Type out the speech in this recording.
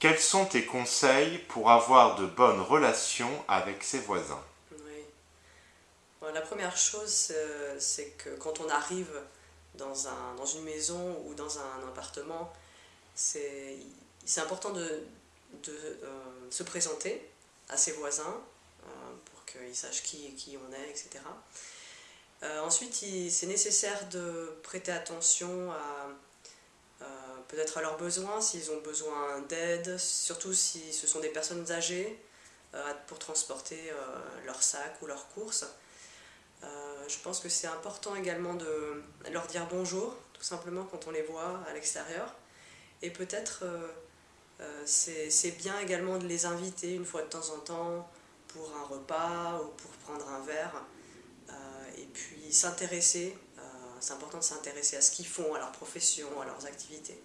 Quels sont tes conseils pour avoir de bonnes relations avec ses voisins? Oui. La première chose, euh, c'est que quand on arrive dans, un, dans une maison ou dans un appartement, c'est important de, de euh, se présenter à ses voisins euh, pour qu'ils sachent qui, qui on est, etc. ensuite, c'est nécessaire de prêter attention à à leurs besoins, s'ils ont besoin d'aide, surtout si ce sont des personnes âgées euh, pour transporter euh, leurs sacs ou leurs courses. Euh, je pense que c'est important également de leur dire bonjour, tout simplement quand on les voit à l'extérieur. Et peut-être c'est bien également de les inviter une fois de temps en temps pour un repas ou pour prendre un verre. et puis s'intéresser, c'est important de s'intéresser à ce qu'ils font, à leur profession, à leurs activités.